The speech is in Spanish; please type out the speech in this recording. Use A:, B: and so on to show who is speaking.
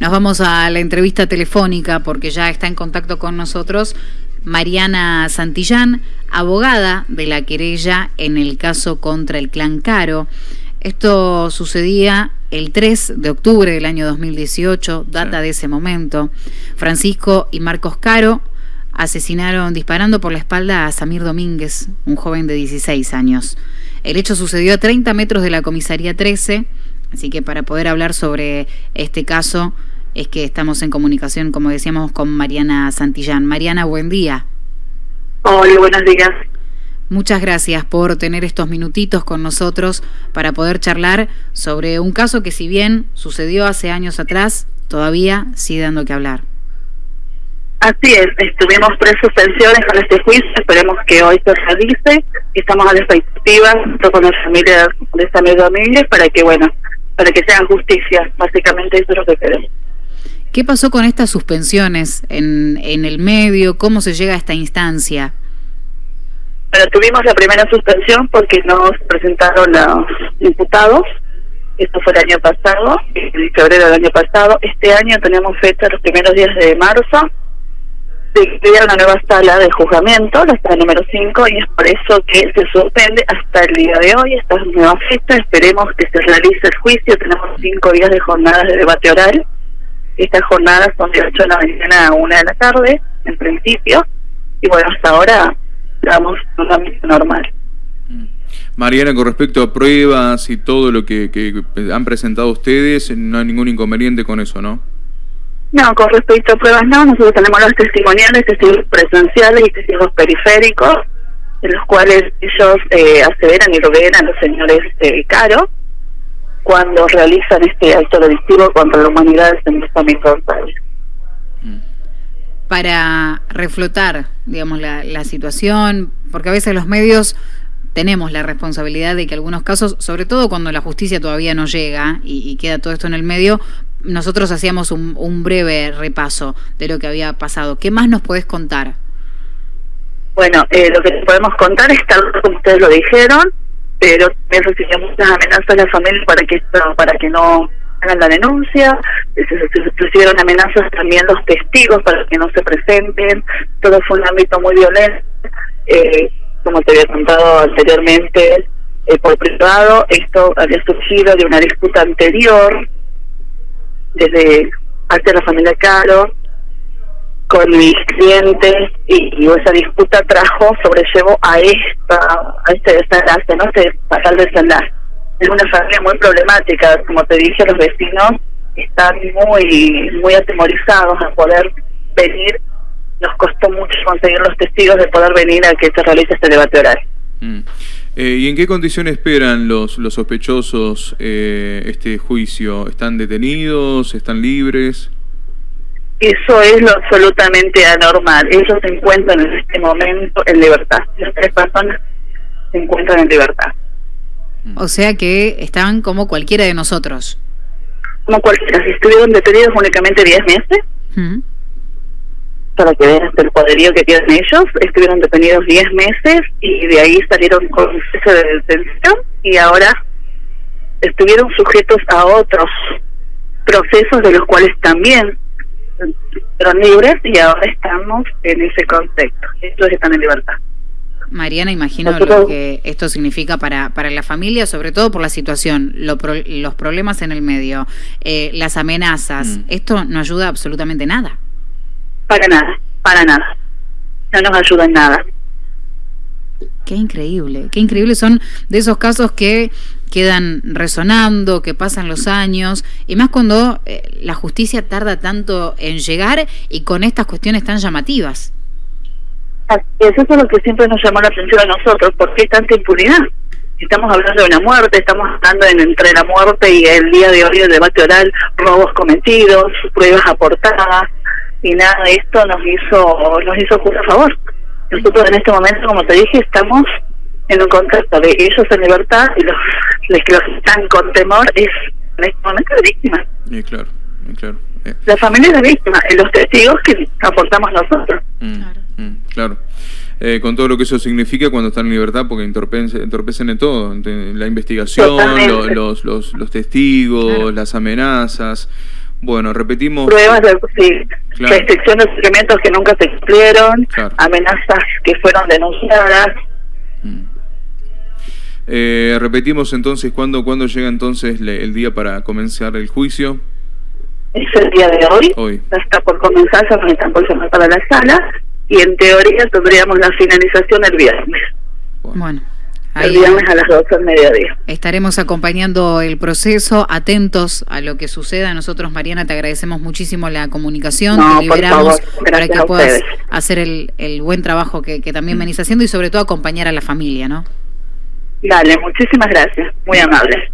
A: Nos vamos a la entrevista telefónica porque ya está en contacto con nosotros Mariana Santillán, abogada de la querella en el caso contra el clan Caro. Esto sucedía el 3 de octubre del año 2018, data de ese momento. Francisco y Marcos Caro asesinaron disparando por la espalda a Samir Domínguez, un joven de 16 años. El hecho sucedió a 30 metros de la comisaría 13, así que para poder hablar sobre este caso es que estamos en comunicación, como decíamos, con Mariana Santillán. Mariana, buen día.
B: Hola, buenos días.
A: Muchas gracias por tener estos minutitos con nosotros para poder charlar sobre un caso que si bien sucedió hace años atrás, todavía sigue dando que hablar.
B: Así es, estuvimos tres suspensiones con este juicio, esperemos que hoy se realice, estamos a la expectativa con la familia de Samir Domínguez para que, bueno, para que sean justicia, básicamente eso es lo que queremos.
A: ¿Qué pasó con estas suspensiones en, el medio? ¿Cómo se llega a esta instancia?
B: Bueno, tuvimos la primera suspensión porque nos presentaron los imputados. Esto fue el año pasado, en febrero del año pasado. Este año tenemos fecha los primeros días de marzo de crear una nueva sala de juzgamiento, la sala número 5, y es por eso que se suspende hasta el día de hoy esta nueva fecha. Esperemos que se realice el juicio. Tenemos cinco días de jornadas de debate oral estas jornadas son de 8 de la mañana a 1 de la tarde, en principio, y bueno, hasta ahora estamos en un ámbito normal.
C: Mm. Mariana, con respecto a pruebas y todo lo que, que han presentado ustedes, no hay ningún inconveniente con eso, ¿no?
B: No, con respecto a pruebas no, nosotros tenemos los testimoniales, testigos presenciales y testigos periféricos, en los cuales ellos eh, aseveran y rodean a los señores eh, Caro, cuando realizan este acto delictivo contra la humanidad en nuestro país.
A: Para reflotar, digamos, la, la situación, porque a veces los medios tenemos la responsabilidad de que algunos casos, sobre todo cuando la justicia todavía no llega y, queda todo esto en el medio, nosotros hacíamos un, un, breve repaso de lo que había pasado. ¿Qué más nos puedes contar?
B: Bueno, eh, lo que podemos contar es tal como ustedes lo dijeron, pero también recibía muchas amenazas de la familia para que para que no hagan la denuncia, recibieron amenazas también los testigos para que no se presenten, todo fue un ámbito muy violento, eh, como te había contado anteriormente, eh, por privado, esto había surgido de una disputa anterior, desde hacia la familia Caro, con mis clientes y, esa disputa trajo, sobrellevó a esta a este desenlace, ¿no? Este fatal desenlace. Es una familia muy problemática, como te dije, los vecinos están muy muy atemorizados a poder venir. Nos costó mucho conseguir los testigos de poder venir a que se realice este debate oral.
C: Mm. Eh, ¿Y en qué condiciones esperan los, los sospechosos eh, este juicio? ¿Están detenidos? ¿Están libres?
B: Eso es lo absolutamente anormal. Ellos se encuentran en este momento en libertad. Las tres personas se encuentran en libertad.
A: O sea que están como cualquiera de nosotros.
B: Como cualquiera. Si estuvieron detenidos únicamente 10 meses, para que vean el poderío que tienen ellos, estuvieron detenidos 10 meses y de ahí salieron con cese de detención y ahora estuvieron sujetos a otros procesos de los cuales también fueron libres y ahora estamos en ese contexto. Estos están en libertad.
A: Mariana, imagino lo que esto significa para, para la familia, sobre todo por la situación, los problemas en el medio, eh, las amenazas. Mm. Esto no ayuda absolutamente nada.
B: Para nada, para nada. No nos ayuda en nada.
A: Qué increíble, qué increíble son de esos casos que quedan resonando, que pasan los años, y más cuando eh, la justicia tarda tanto en llegar y con estas cuestiones tan llamativas.
B: Eso es lo que siempre nos llamó la atención a nosotros, ¿por qué tanta impunidad? Estamos hablando de una muerte, estamos hablando en, entre la muerte y el día de hoy el debate oral, robos cometidos, pruebas aportadas, y nada de esto nos hizo, nos hizo justo a favor. Nosotros en este momento, como te dije, estamos en un contexto de ellos en libertad y los, que los están con temor es en este momento la víctima.
C: Sí, claro, claro.
B: Eh. La familia es la víctima, y los testigos que aportamos nosotros.
C: Mm, claro. Mm, claro. Eh, con todo lo que eso significa cuando están en libertad, porque entorpecen, entorpecen en todo, la investigación, los, los, los, testigos, las amenazas. Bueno, repetimos.
B: Pruebas de sí, restricciones de alimentos que nunca se cumplieron, amenazas que fueron denunciadas. Mm.
C: Eh, repetimos entonces, ¿cuándo, ¿cuándo llega entonces el día para comenzar el juicio?
B: Es el día de hoy. hoy. Ya está por comenzar, ya nos están por llamar para la sala y en teoría tendríamos la finalización el viernes.
A: Bueno.
B: El viernes a las 12 del mediodía.
A: Estaremos acompañando el proceso, atentos a lo que suceda. Nosotros, Mariana, te agradecemos muchísimo la comunicación, te liberamos para que puedas hacer el, el, buen trabajo que, que también mm. venís haciendo y sobre todo acompañar a la familia, ¿no?
B: Dale, muchísimas gracias, muy amable.